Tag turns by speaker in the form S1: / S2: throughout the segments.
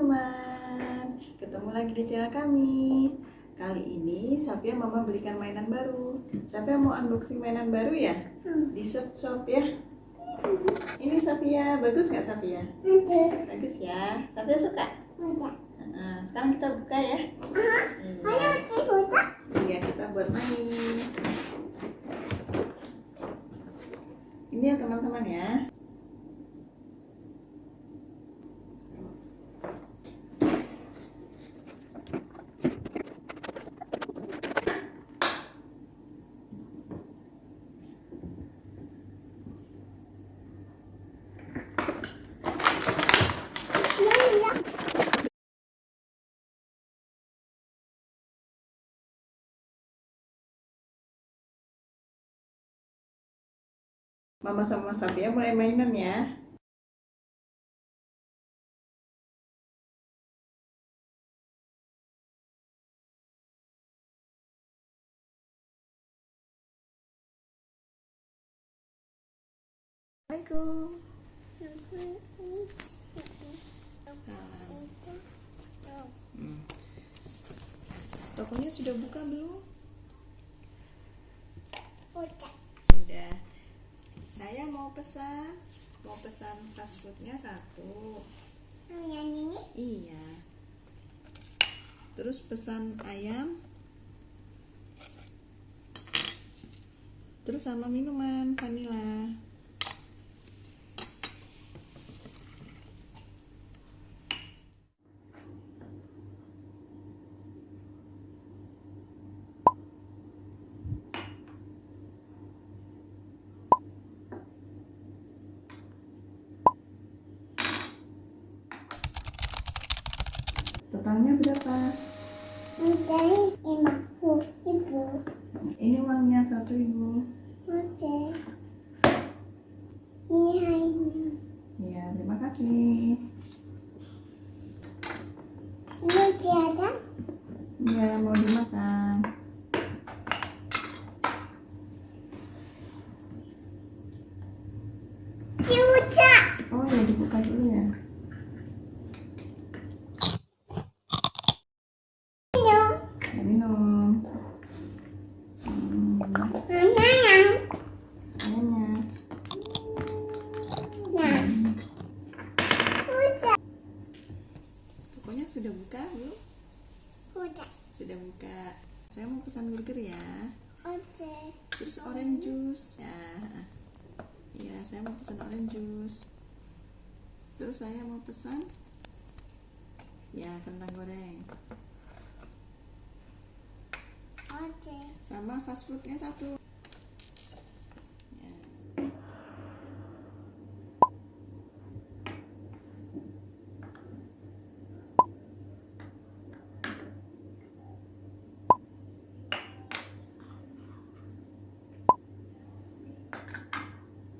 S1: teman-teman. Ketemu lagi di channel kami. Kali ini Safia mama belikan mainan baru. Safia mau unboxing mainan baru ya? Di shop shop ya? Ini Safia, bagus nggak Safia?
S2: Bagus.
S1: Bagus ya, Safia suka? Nah, sekarang kita buka ya.
S2: Ayo,
S1: Iya,
S2: Cik, baca.
S1: iya kita buat main. Ini ya teman-teman ya
S2: Iya.
S1: Mama sama Safia mulai mainan ya Assalamualaikum Hmm. Tokonya sudah buka belum?
S2: Baca.
S1: Sudah. Saya mau pesan, mau pesan fast foodnya satu.
S2: Yang ini
S1: Iya. Terus pesan ayam. Terus sama minuman vanila. Totalnya berapa?
S2: mencari lima ribu.
S1: Ini uangnya satu ribu.
S2: Baca. Ini hari.
S1: Ya, terima kasih.
S2: Ini tiada.
S1: Ya, mau dimakan.
S2: Cuca.
S1: Oh ya, dibuka dulu ya.
S2: Minum.
S1: Ya, minum. Pokoknya sudah buka, Bu?
S2: Cuca.
S1: Sudah buka. Saya mau pesan burger ya.
S2: Baca.
S1: Terus orange juice. Ya. Ya, saya mau pesan orange juice. Terus saya mau pesan ya kentang goreng Sama fast foodnya satu. Ya.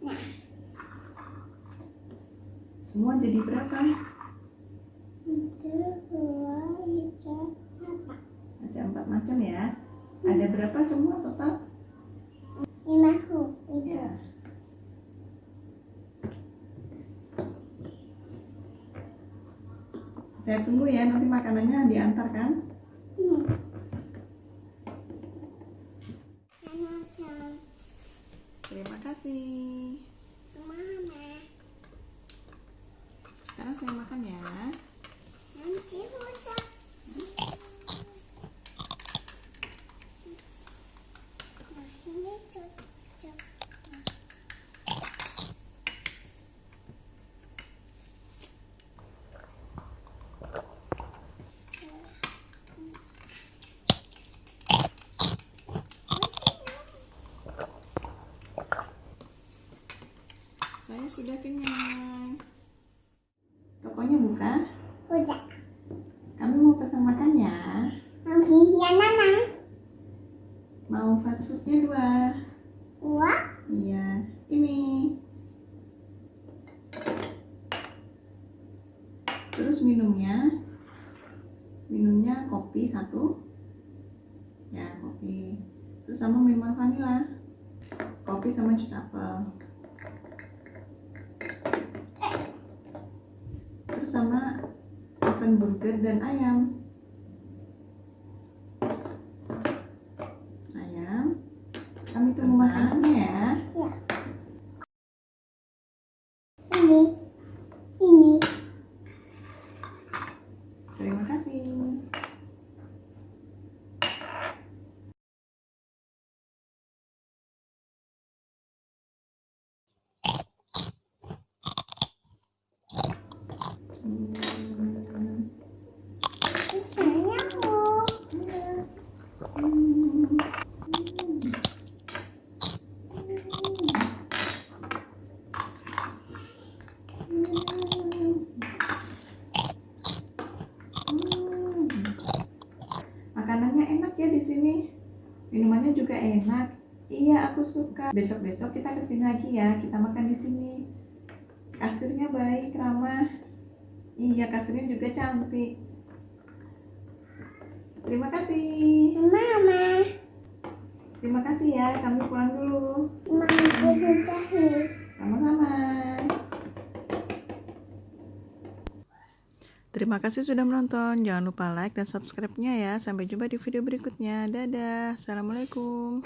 S2: Nah.
S1: Semua jadi berapa?
S2: Satu, dua, empat.
S1: Ada empat macam ya. Ada berapa semua total?
S2: Lima puluh ribu.
S1: Ya. Saya tunggu ya, nanti makanannya diantarkan.
S2: Hmm. Macam
S1: Terima kasih.
S2: mama.
S1: Sekarang saya makan ya.
S2: Nanti bocah. Nah, ini cocok.
S1: Saya sudah kenyang. Tokonya buka.
S2: Bocah.
S1: Kami mau pesan makan ya.
S2: Mami, yang mana?
S1: Mau fast foodnya dua.
S2: Dua.
S1: Iya, ini. Terus minumnya, minumnya kopi satu. Ya, kopi. Terus sama minuman vanila. Kopi sama jus apel. Terus sama pesan burger dan ayam. Ayam. Kami tunggu makanannya ya.
S2: Ya. Ini. Ini.
S1: Terima kasih. Hmm.
S2: Ini sayangku.
S1: Makanannya enak ya di sini. Minumannya juga enak. Iya, aku suka. Besok-besok kita ke sini lagi ya. Kita makan di sini. Kasirnya baik, ramah. Iya, kasirnya juga cantik. Terima kasih.
S2: Mama.
S1: Terima kasih ya. Kami pulang dulu. Sama-sama. Terima kasih sudah menonton. Jangan lupa like dan subscribe-nya ya. Sampai jumpa di video berikutnya. Dadah. Assalamualaikum.